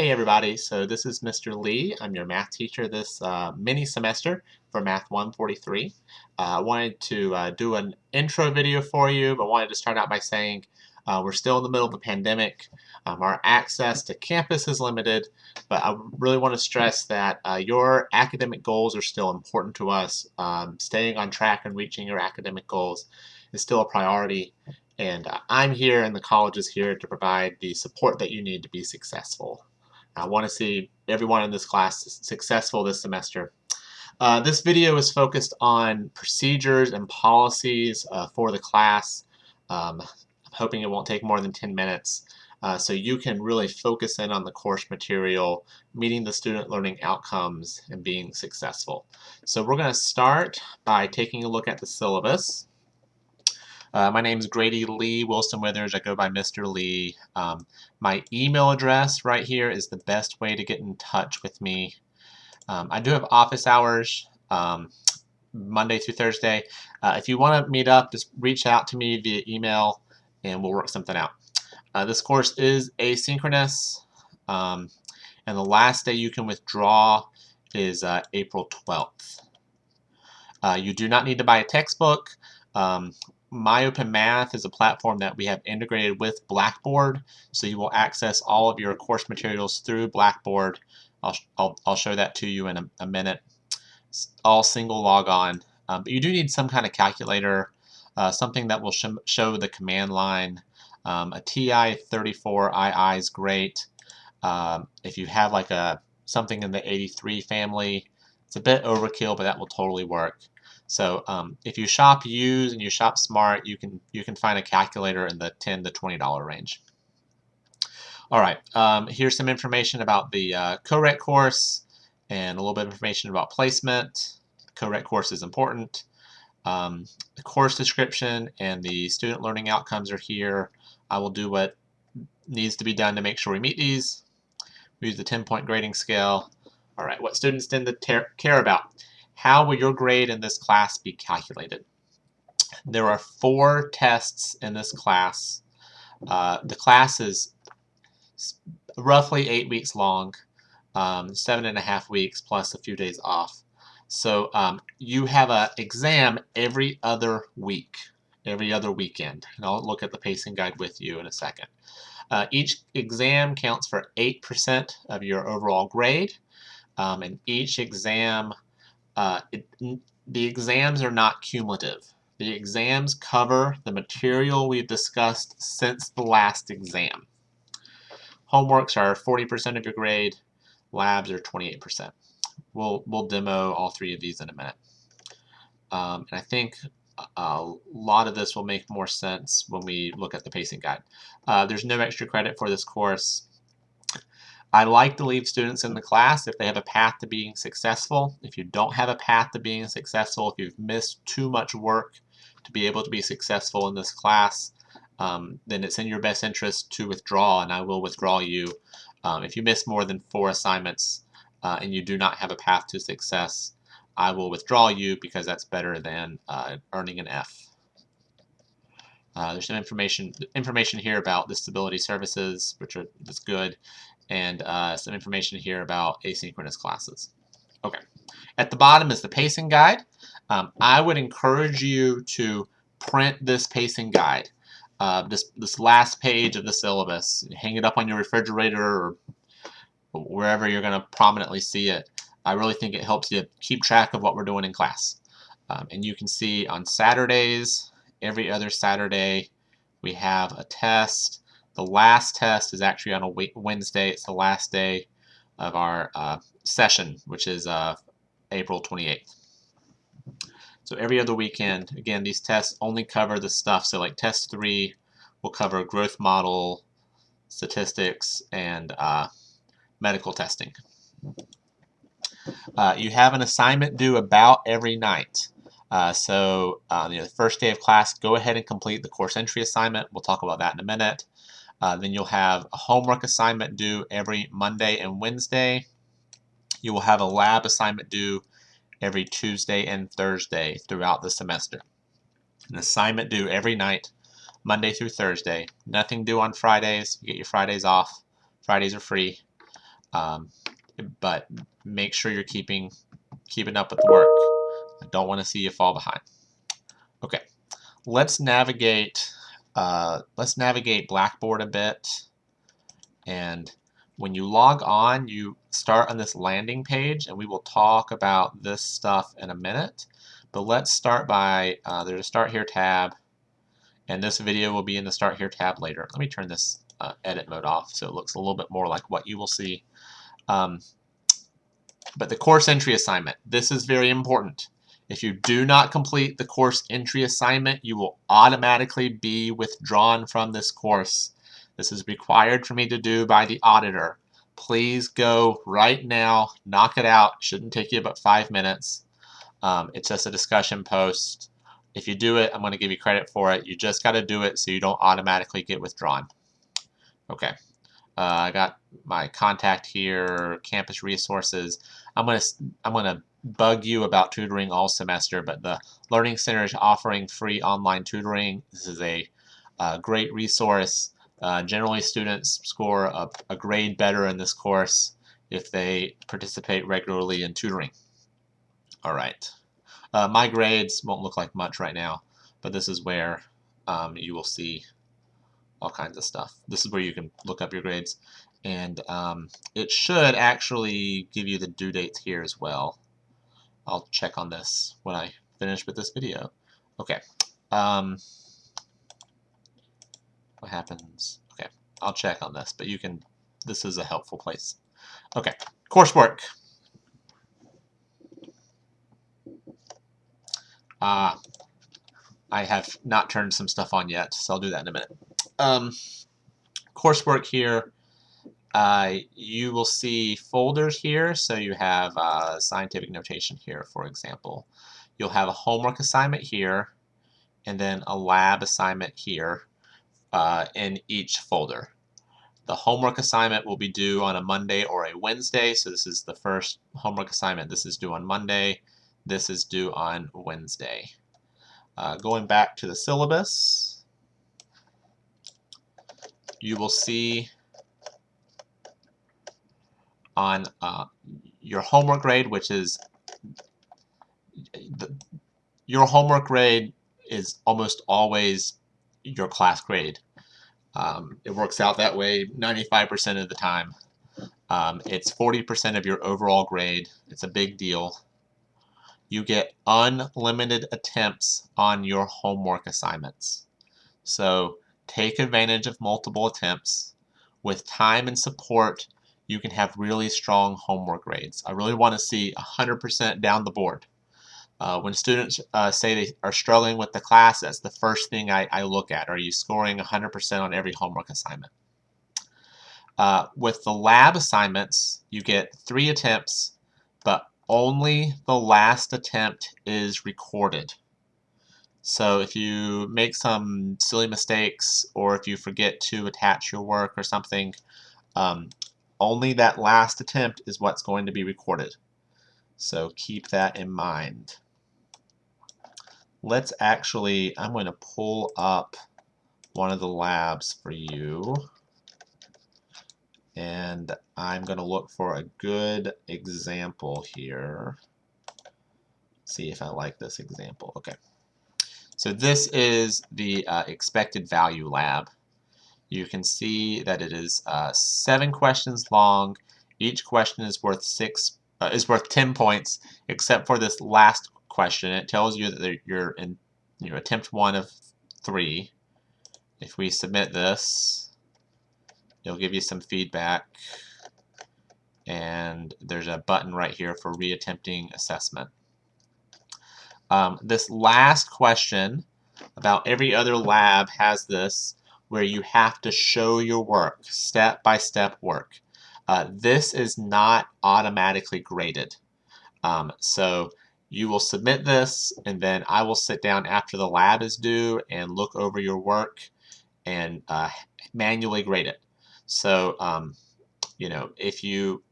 Hey everybody, so this is Mr. Lee. I'm your math teacher this uh, mini semester for Math 143. Uh, I wanted to uh, do an intro video for you, but wanted to start out by saying uh, we're still in the middle of a pandemic. Um, our access to campus is limited, but I really want to stress that uh, your academic goals are still important to us. Um, staying on track and reaching your academic goals is still a priority, and I'm here and the college is here to provide the support that you need to be successful. I want to see everyone in this class successful this semester. Uh, this video is focused on procedures and policies uh, for the class. Um, I'm hoping it won't take more than 10 minutes. Uh, so you can really focus in on the course material, meeting the student learning outcomes, and being successful. So we're going to start by taking a look at the syllabus. Uh, my name is Grady Lee Wilson Withers. I go by Mr. Lee. Um, my email address right here is the best way to get in touch with me. Um, I do have office hours um, Monday through Thursday. Uh, if you want to meet up, just reach out to me via email and we'll work something out. Uh, this course is asynchronous um, and the last day you can withdraw is uh, April 12th. Uh, you do not need to buy a textbook. Um, MyOpenMath is a platform that we have integrated with Blackboard, so you will access all of your course materials through Blackboard. I'll, I'll, I'll show that to you in a, a minute. It's all single logon, um, but you do need some kind of calculator, uh, something that will sh show the command line. Um, a TI-34II is great. Um, if you have like a something in the 83 family, it's a bit overkill, but that will totally work. So um, if you shop used and you shop smart, you can you can find a calculator in the 10 to 20 dollar range. All right, um, here's some information about the uh, course and a little bit of information about placement. CoRET course is important. Um, the course description and the student learning outcomes are here. I will do what needs to be done to make sure we meet these. We use the 10-point grading scale. All right, what students tend to care about. How will your grade in this class be calculated? There are four tests in this class. Uh, the class is roughly eight weeks long, um, seven and a half weeks plus a few days off. So um, you have an exam every other week, every other weekend. And I'll look at the pacing guide with you in a second. Uh, each exam counts for 8% of your overall grade, um, and each exam uh, it, the exams are not cumulative. The exams cover the material we've discussed since the last exam. Homeworks are 40% of your grade, labs are 28%. We'll, we'll demo all three of these in a minute. Um, and I think a lot of this will make more sense when we look at the pacing guide. Uh, there's no extra credit for this course. I like to leave students in the class if they have a path to being successful. If you don't have a path to being successful, if you've missed too much work to be able to be successful in this class, um, then it's in your best interest to withdraw, and I will withdraw you. Um, if you miss more than four assignments uh, and you do not have a path to success, I will withdraw you because that's better than uh, earning an F. Uh, there's some information information here about the disability services, which are that's good, and uh, some information here about asynchronous classes. Okay, at the bottom is the pacing guide. Um, I would encourage you to print this pacing guide, uh, this, this last page of the syllabus, hang it up on your refrigerator or wherever you're going to prominently see it. I really think it helps you keep track of what we're doing in class. Um, and you can see on Saturdays, every other Saturday, we have a test the last test is actually on a Wednesday. It's the last day of our uh, session, which is uh, April 28th. So every other weekend, again, these tests only cover the stuff. So like test three will cover growth model, statistics, and uh, medical testing. Uh, you have an assignment due about every night. Uh, so uh, you know, the first day of class, go ahead and complete the course entry assignment. We'll talk about that in a minute. Uh, then you'll have a homework assignment due every Monday and Wednesday. You will have a lab assignment due every Tuesday and Thursday throughout the semester. An assignment due every night, Monday through Thursday. Nothing due on Fridays. You get your Fridays off. Fridays are free. Um, but make sure you're keeping keeping up with the work. I don't want to see you fall behind. Okay, let's navigate. Uh, let's navigate Blackboard a bit. And when you log on, you start on this landing page, and we will talk about this stuff in a minute. But let's start by uh, there's a Start Here tab, and this video will be in the Start Here tab later. Let me turn this uh, edit mode off so it looks a little bit more like what you will see. Um, but the course entry assignment, this is very important. If you do not complete the course entry assignment, you will automatically be withdrawn from this course. This is required for me to do by the auditor. Please go right now, knock it out. Shouldn't take you about five minutes. Um, it's just a discussion post. If you do it, I'm going to give you credit for it. You just got to do it so you don't automatically get withdrawn. Okay. Uh, I got my contact here, campus resources. I'm gonna I'm gonna bug you about tutoring all semester, but the Learning Center is offering free online tutoring. This is a, a great resource. Uh, generally, students score a, a grade better in this course if they participate regularly in tutoring. All right. Uh, my grades won't look like much right now, but this is where um, you will see all kinds of stuff. This is where you can look up your grades. And um, it should actually give you the due dates here as well. I'll check on this when I finish with this video. Okay. Um, what happens? Okay, I'll check on this, but you can, this is a helpful place. Okay, coursework. Uh, I have not turned some stuff on yet, so I'll do that in a minute. Um, coursework here, uh, you will see folders here. So you have uh, scientific notation here, for example. You'll have a homework assignment here, and then a lab assignment here uh, in each folder. The homework assignment will be due on a Monday or a Wednesday. So this is the first homework assignment. This is due on Monday. This is due on Wednesday. Uh, going back to the syllabus, you will see on uh, your homework grade, which is the, your homework grade is almost always your class grade. Um, it works out that way 95% of the time. Um, it's 40% of your overall grade. It's a big deal. You get unlimited attempts on your homework assignments. So take advantage of multiple attempts. With time and support, you can have really strong homework grades. I really want to see 100% down the board. Uh, when students uh, say they are struggling with the class, that's the first thing I, I look at. Are you scoring 100% on every homework assignment? Uh, with the lab assignments, you get three attempts, but only the last attempt is recorded. So if you make some silly mistakes or if you forget to attach your work or something, um, only that last attempt is what's going to be recorded. So keep that in mind. Let's actually, I'm going to pull up one of the labs for you. And I'm going to look for a good example here. See if I like this example. Okay. So this is the uh, expected value lab you can see that it is uh, seven questions long. Each question is worth six uh, is worth 10 points, except for this last question. It tells you that you're in you know, attempt one of three. If we submit this, it'll give you some feedback. And there's a button right here for reattempting assessment. Um, this last question, about every other lab has this, where you have to show your work, step-by-step -step work. Uh, this is not automatically graded. Um, so you will submit this and then I will sit down after the lab is due and look over your work and uh, manually grade it. So, um, you know, if you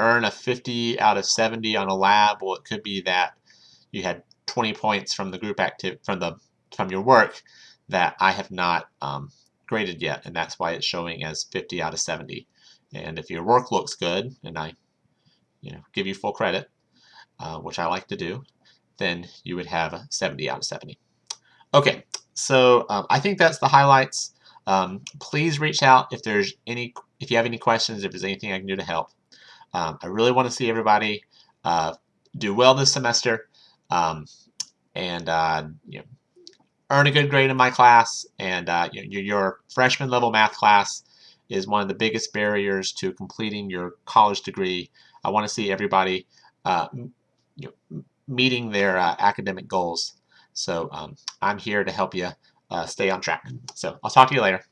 earn a 50 out of 70 on a lab, well, it could be that you had 20 points from the group active from the from your work that I have not um, graded yet, and that's why it's showing as 50 out of 70. And if your work looks good, and I you know, give you full credit, uh, which I like to do, then you would have a 70 out of 70. Okay, so um, I think that's the highlights. Um, please reach out if there's any, if you have any questions, if there's anything I can do to help. Um, I really want to see everybody uh, do well this semester um, and uh, you know, earn a good grade in my class. And uh, your freshman level math class is one of the biggest barriers to completing your college degree. I want to see everybody uh, you know, meeting their uh, academic goals. So um, I'm here to help you uh, stay on track. So I'll talk to you later.